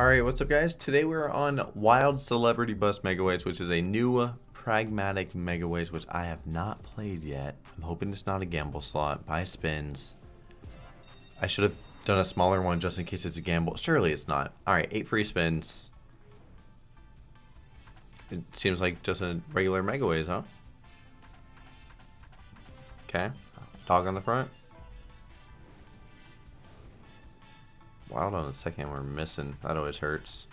Alright, what's up guys? Today we're on Wild Celebrity Bus Mega Megaways, which is a new uh, pragmatic Mega Megaways, which I have not played yet. I'm hoping it's not a gamble slot. Buy spins. I should have done a smaller one just in case it's a gamble. Surely it's not. Alright, 8 free spins. It seems like just a regular Mega Megaways, huh? Okay. Dog on the front. Wild on the second we're missing. That always hurts.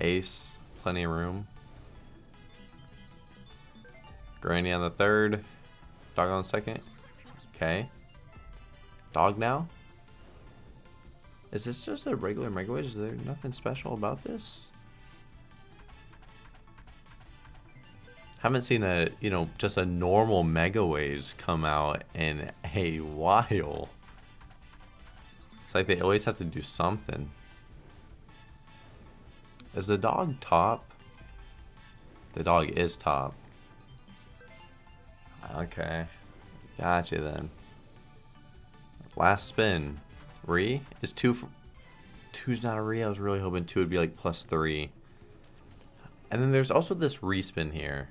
Ace. Plenty of room. Granny on the third. Dog on the second. Okay. Dog now? Is this just a regular Megaways? Is there nothing special about this? Haven't seen a, you know, just a normal Megaways come out in a while. It's like they always have to do something. Is the dog top? The dog is top. Okay. Gotcha then. Last spin. Re? Is two... Two's not a re. I was really hoping two would be like plus three. And then there's also this respin here.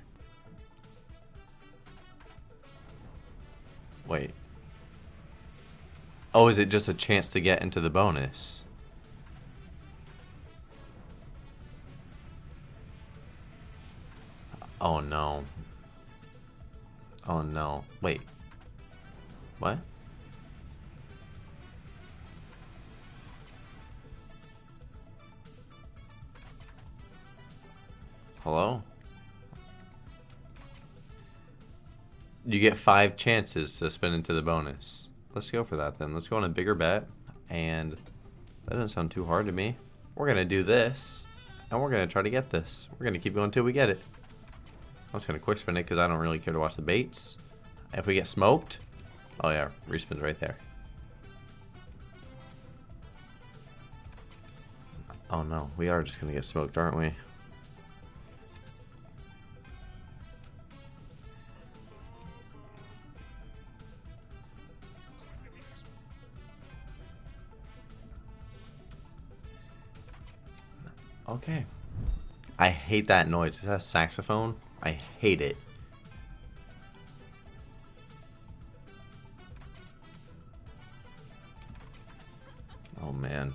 Wait. Oh, is it just a chance to get into the bonus? Oh no. Oh no. Wait. What? Hello? You get five chances to spin into the bonus. Let's go for that then. Let's go on a bigger bet. And that doesn't sound too hard to me. We're going to do this. And we're going to try to get this. We're going to keep going until we get it. I'm just going to quick spin it because I don't really care to watch the baits. If we get smoked. Oh yeah, respin's right there. Oh no, we are just going to get smoked, aren't we? Hate that noise. Is that a saxophone? I hate it. Oh man.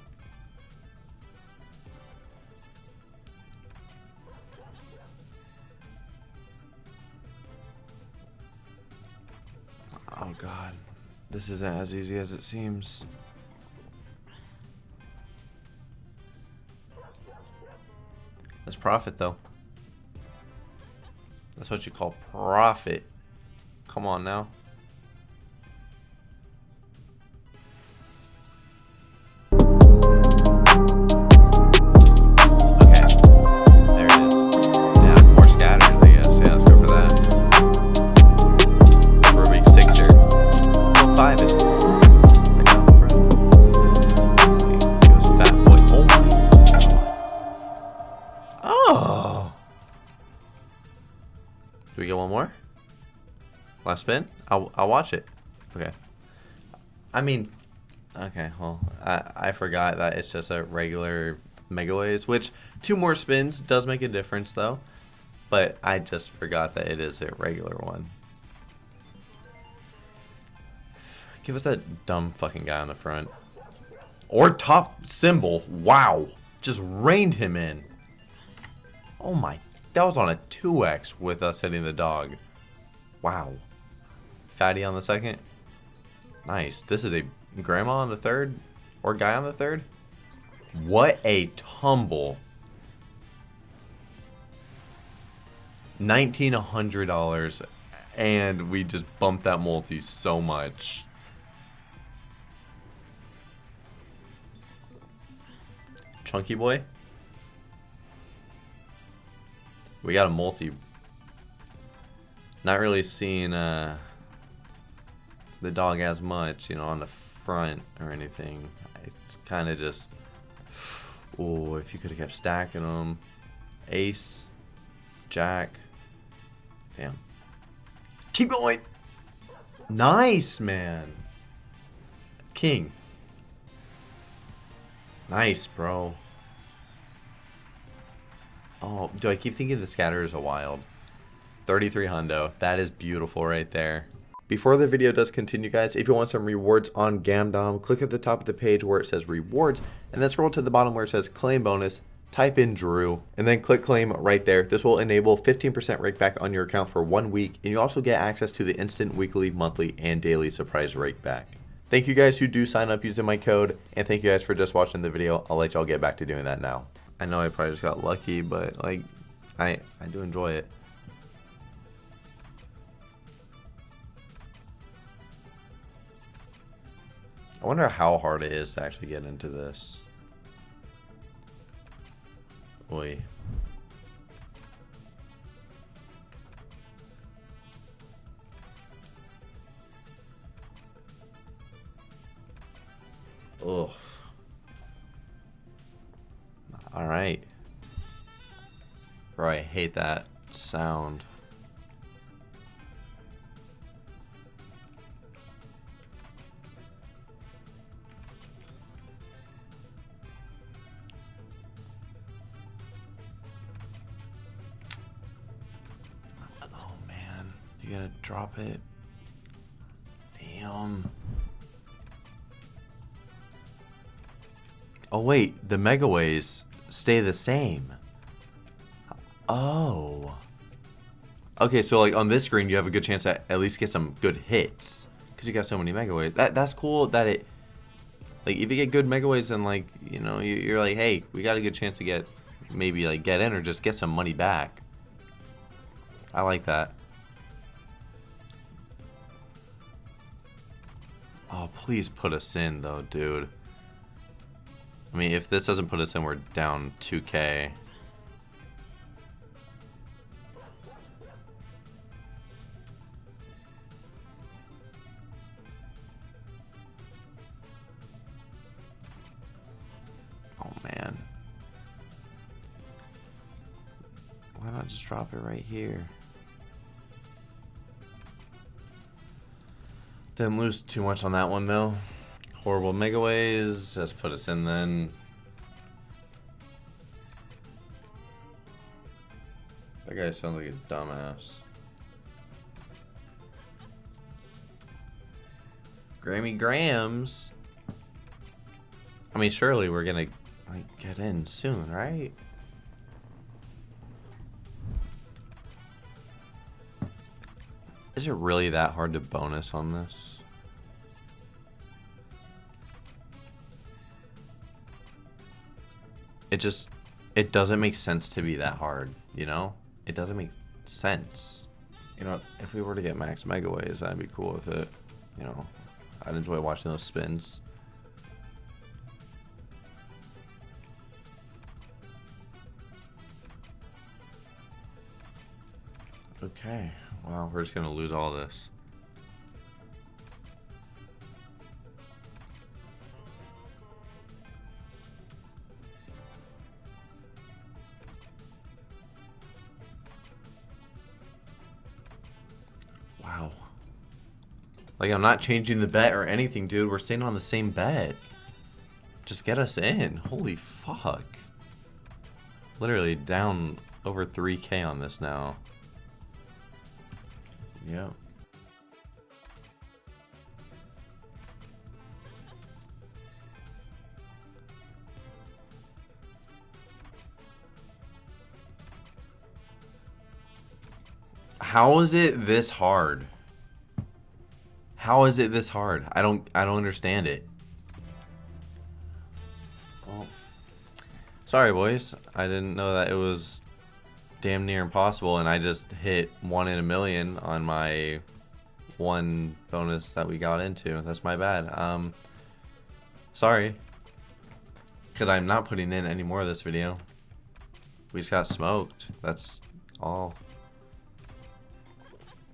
Oh god. This isn't as easy as it seems. That's profit, though. That's what you call profit. Come on now. Do we get one more? Last spin? I'll, I'll watch it. Okay. I mean, okay, well, I, I forgot that it's just a regular Megaways, which two more spins does make a difference, though. But I just forgot that it is a regular one. Give us that dumb fucking guy on the front. Or top symbol. Wow. Just reined him in. Oh my that was on a 2x with us hitting the dog. Wow. Fatty on the second. Nice. This is a grandma on the third? Or guy on the third? What a tumble. $1,900 and we just bumped that multi so much. Chunky boy? We got a multi. Not really seeing uh, the dog as much, you know, on the front or anything. It's kind of just, oh, if you could have kept stacking them. Ace, Jack. Damn. Keep going. Nice, man. king. Nice, bro. Oh, do I keep thinking the scatter is a wild? 33 hundo. That is beautiful right there. Before the video does continue, guys, if you want some rewards on Gamdom, click at the top of the page where it says rewards, and then scroll to the bottom where it says claim bonus, type in Drew, and then click claim right there. This will enable 15% rake back on your account for one week, and you also get access to the instant weekly, monthly, and daily surprise rake back. Thank you guys who do sign up using my code, and thank you guys for just watching the video. I'll let y'all get back to doing that now. I know I probably just got lucky, but like, I, I do enjoy it. I wonder how hard it is to actually get into this. Oi. Ugh. Alright. Bro, I hate that sound. Oh man, you gotta drop it. Damn. Oh wait, the megaways stay the same. Oh. Okay, so like on this screen, you have a good chance to at least get some good hits because you got so many megaways. That that's cool. That it like if you get good megaways, then like you know you're like, hey, we got a good chance to get maybe like get in or just get some money back. I like that. Oh, please put us in though, dude. I mean, if this doesn't put us in, we're down 2k. Oh, man. Why not just drop it right here? Didn't lose too much on that one, though. Horrible megaways. Just put us in then. That guy sounds like a dumbass. Grammy Grams. I mean, surely we're gonna like get in soon, right? Is it really that hard to bonus on this? It just, it doesn't make sense to be that hard, you know? It doesn't make sense. You know, if we were to get max megaways, I'd be cool with it. You know, I'd enjoy watching those spins. Okay, well, we're just gonna lose all this. Wow. Like, I'm not changing the bet or anything, dude. We're staying on the same bet. Just get us in. Holy fuck. Literally down over 3k on this now. Yeah. How is it this hard? How is it this hard? I don't I don't understand it. Well, sorry boys. I didn't know that it was damn near impossible and I just hit one in a million on my one bonus that we got into. That's my bad. Um sorry. Cause I'm not putting in any more of this video. We just got smoked. That's all.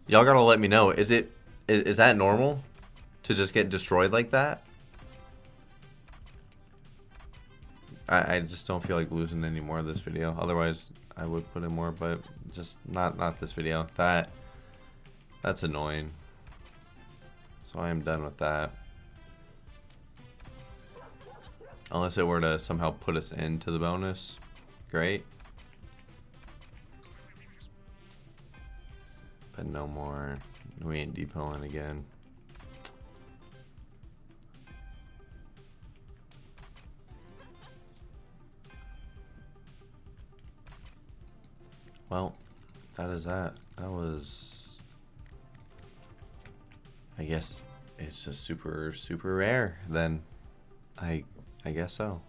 Y'all gotta let me know. Is it is, is that normal to just get destroyed like that? I, I just don't feel like losing any more of this video. Otherwise, I would put in more, but just not not this video. That that's annoying. So I am done with that. Unless it were to somehow put us into the bonus. Great. But no more. We ain't depoting again. Well, that is that. That was... I guess it's just super, super rare then. I, I guess so.